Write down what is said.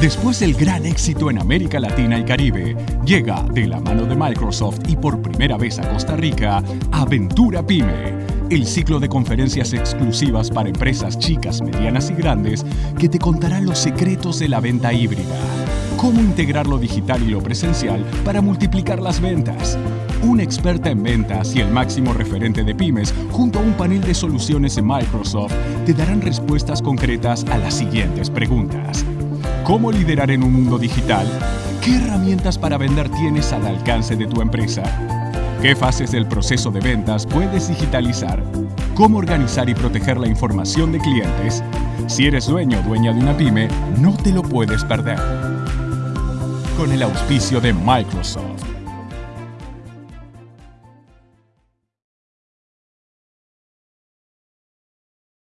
Después del gran éxito en América Latina y Caribe, llega de la mano de Microsoft y por primera vez a Costa Rica, Aventura Pyme, el ciclo de conferencias exclusivas para empresas chicas, medianas y grandes que te contarán los secretos de la venta híbrida, cómo integrar lo digital y lo presencial para multiplicar las ventas. Una experta en ventas y el máximo referente de pymes, junto a un panel de soluciones de Microsoft, te darán respuestas concretas a las siguientes preguntas. ¿Cómo liderar en un mundo digital? ¿Qué herramientas para vender tienes al alcance de tu empresa? ¿Qué fases del proceso de ventas puedes digitalizar? ¿Cómo organizar y proteger la información de clientes? Si eres dueño o dueña de una pyme, no te lo puedes perder. Con el auspicio de Microsoft.